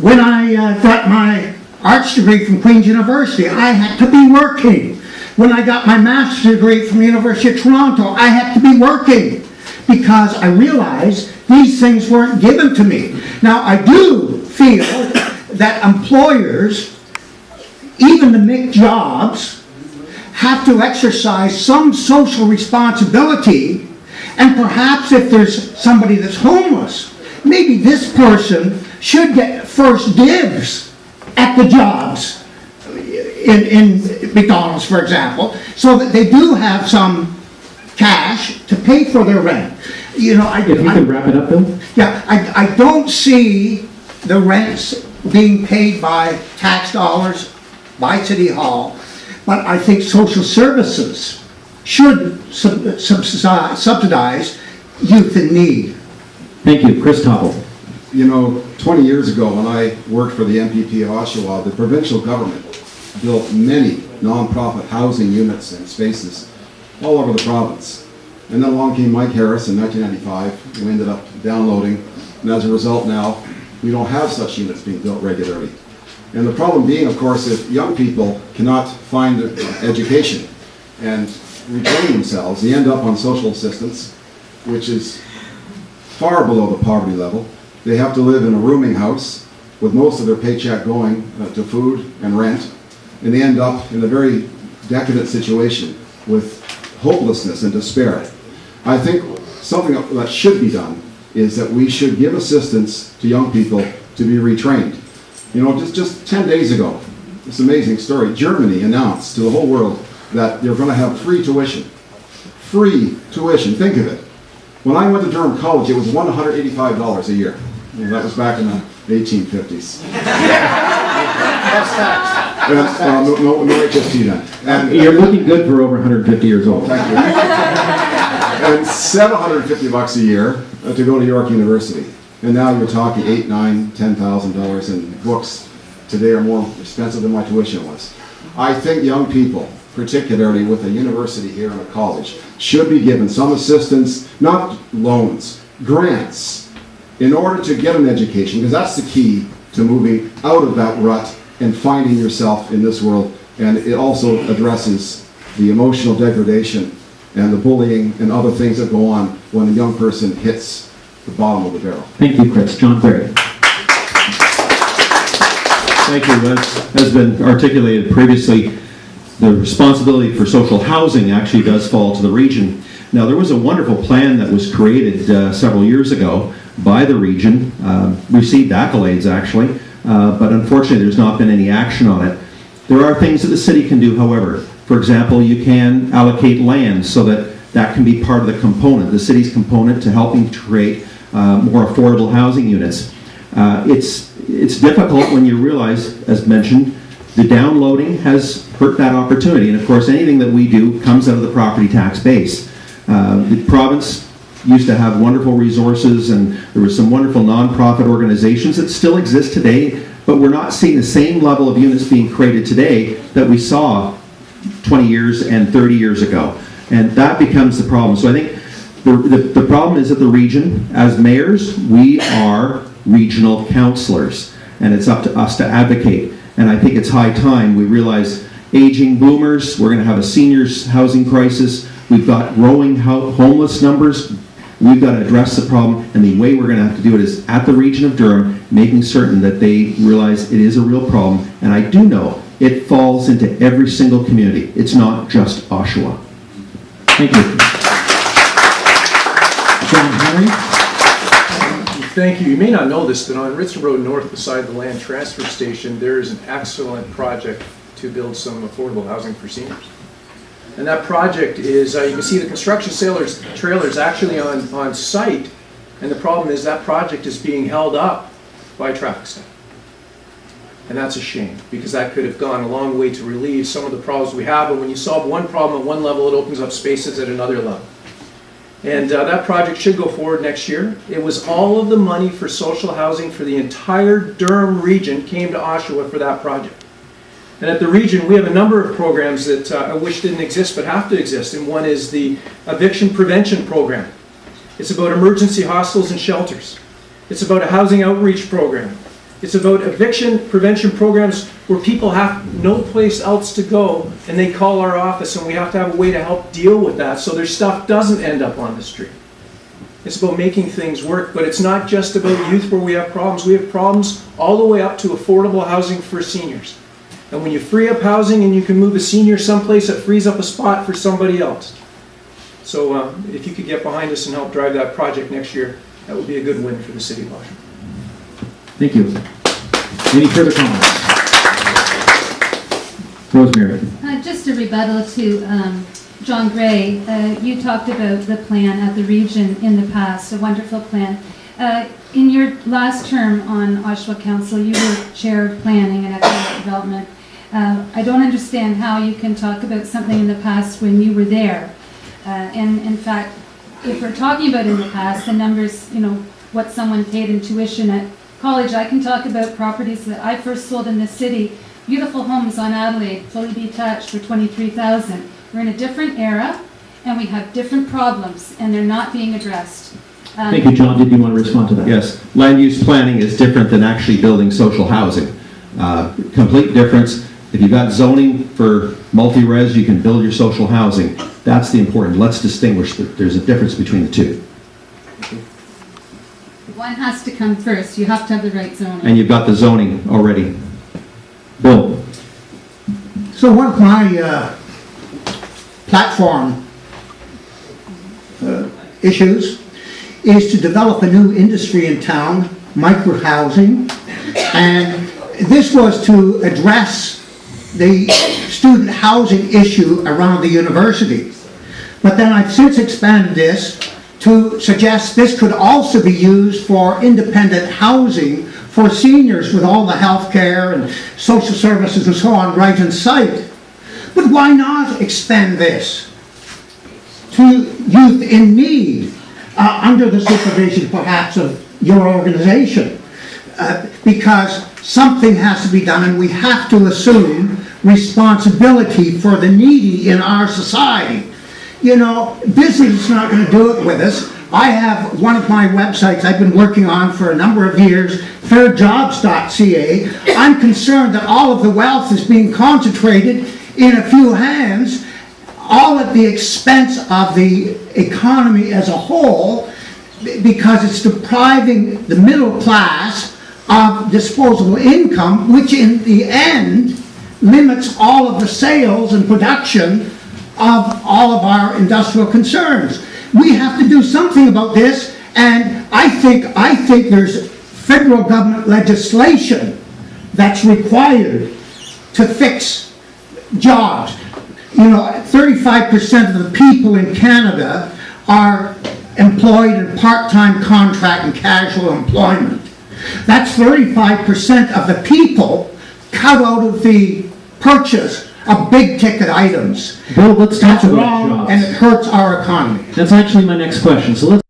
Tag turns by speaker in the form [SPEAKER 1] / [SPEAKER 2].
[SPEAKER 1] when I uh, got my arts degree from Queen's University, I had to be working. When I got my master's degree from the University of Toronto, I had to be working because I realized these things weren't given to me. Now, I do feel that employers, even to make jobs, have to exercise some social responsibility, and perhaps if there's somebody that's homeless, maybe this person should get first dibs at the jobs in, in McDonald's, for example, so that they do have some cash to pay for their rent. You know, I,
[SPEAKER 2] If you
[SPEAKER 1] I-
[SPEAKER 2] could wrap it up, Bill?
[SPEAKER 1] yeah, I, I don't see the rents being paid by tax dollars, by City Hall, but I think social services should sub- subsidize subsidize youth in need.
[SPEAKER 2] Thank you. Chris Topple.
[SPEAKER 3] You know, 20 years ago, when I worked for the MPP of Oshawa, the provincial government built many nonprofit housing units and spaces all over the province. And then along came Mike Harris in 1995. We ended up downloading, and as a result now, we don't have such units being built regularly. And the problem being, of course, if young people cannot find uh, education and retrain themselves, they end up on social assistance, which is far below the poverty level. They have to live in a rooming house with most of their paycheck going uh, to food and rent, and they end up in a very decadent situation with hopelessness and despair. I think something that should be done is that we should give assistance to young people to be retrained. You know, just, just 10 days ago, this amazing story, Germany announced to the whole world that they're going to have free tuition. Free tuition, think of it. When I went to Durham College, it was $185 a year. And that was back in the 1850s. And, uh, no, no, no HST then. And,
[SPEAKER 2] You're looking good for over 150 years old.
[SPEAKER 3] thank you. And 750 bucks a year uh, to go to York University. And now you're talking eight, nine, ten thousand dollars in books today are more expensive than my tuition was. I think young people, particularly with a university here and a college, should be given some assistance, not loans, grants, in order to get an education, because that's the key to moving out of that rut and finding yourself in this world. And it also addresses the emotional degradation and the bullying and other things that go on when a young person hits the bottom of the barrel.
[SPEAKER 2] Thank you, Chris. John Ferry.
[SPEAKER 4] Thank you. As has been articulated previously, the responsibility for social housing actually does fall to the region. Now, there was a wonderful plan that was created uh, several years ago by the region, uh, received accolades actually, uh, but unfortunately there's not been any action on it. There are things that the city can do, however. For example, you can allocate land so that that can be part of the component, the city's component to helping to create uh, more affordable housing units. Uh, It's, it's difficult when you realize, as mentioned, the downloading has hurt that opportunity. And of course, anything that we do comes out of the property tax base. Uh, The province used to have wonderful resources and there were some wonderful nonprofit organizations that still exist today, but we're not seeing the same level of units being created today that we saw 20 years and 30 years ago. And that becomes the problem. So I think the, the, the problem is that the region, as mayors, we are regional councilors, and it's up to us to advocate. And I think it's high time we realize aging boomers, we're gonna have a seniors housing crisis, we've got growing ho- homeless numbers, we've got to address the problem, and the way we're gonna have to do it is at the region of Durham, making certain that they realize it is a real problem, and I do know it falls into every single community, it's not just Oshawa.
[SPEAKER 2] Thank you. John Henry.
[SPEAKER 5] Thank you. You may not know this, but on Ritson Road North beside the land transfer station, there is an excellent project to build some affordable housing for seniors. And that project is, uh, you can see the construction sailors, trailers actually on, on site. And the problem is that project is being held up by traffic study. And that's a shame, because that could have gone a long way to relieve some of the problems we have. And when you solve one problem at one level, it opens up spaces at another level. And uh, that project should go forward next year. It was all of the money for social housing for the entire Durham region came to Oshawa for that project. And at the region, we have a number of programs that uh, I wish didn't exist but have to exist. And one is the eviction prevention program. It's about emergency hostels and shelters. It's about a housing outreach program. It's about eviction prevention programs where people have no place else to go and they call our office and we have to have a way to help deal with that so their stuff doesn't end up on the street. It's about making things work, but it's not just about youth where we have problems. We have problems all the way up to affordable housing for seniors. And when you free up housing and you can move a senior someplace, it frees up a spot for somebody else. So uh, if you could get behind us and help drive that project next year, that would be a good win for the city of Oshawa.
[SPEAKER 2] Thank you. Any further comments? Rosemary?
[SPEAKER 6] Uh, Just a rebuttal to um, John Gray. Uh, You talked about the plan at the region in the past, a wonderful plan. Uh, In your last term on Oshawa Council, you were Chair of Planning and Economic Development. Uh, I don't understand how you can talk about something in the past when you were there. Uh, And in fact, if we're talking about in the past, the numbers, you know, what someone paid in tuition at college, I can talk about properties that I first sold in the city, beautiful homes on Adelaide, fully detached for twenty-three thousand. We're in a different era, and we have different problems, and they're not being addressed. Um,
[SPEAKER 2] Thank you, John. Did you want to respond to that?
[SPEAKER 4] Yes, land use planning is different than actually building social housing. Uh, Complete difference. If you've got zoning for multi-res, you can build your social housing. That's the important, let's distinguish that there's a difference between the two.
[SPEAKER 6] One has to come first, you have to have the right zoning.
[SPEAKER 4] And you've got the zoning already.
[SPEAKER 2] Bill?
[SPEAKER 1] So one of my uh, platform uh, issues is to develop a new industry in town, micro-housing. And this was to address the student housing issue around the university. But then I've since expanded this to suggest this could also be used for independent housing for seniors with all the health care and social services and so on right in sight. But why not extend this to youth in need, uh, under the supervision perhaps of your organization? Uh, because something has to be done and we have to assume responsibility for the needy in our society. You know, business is not going to do it with us. I have one of my websites I've been working on for a number of years, fairjobs.ca. I'm concerned that all of the wealth is being concentrated in a few hands, all at the expense of the economy as a whole, because it's depriving the middle class of disposable income, which in the end limits all of the sales and production of all of our industrial concerns. We have to do something about this, and I think, I think there's federal government legislation that's required to fix jobs. You know, thirty-five percent of the people in Canada are employed in part-time contract and casual employment. That's thirty-five percent of the people cut out of the purchase of big-ticket items.
[SPEAKER 2] Bill, let's talk
[SPEAKER 1] That's
[SPEAKER 2] about
[SPEAKER 1] wrong, and it hurts our economy.
[SPEAKER 2] That's actually my next question, so let's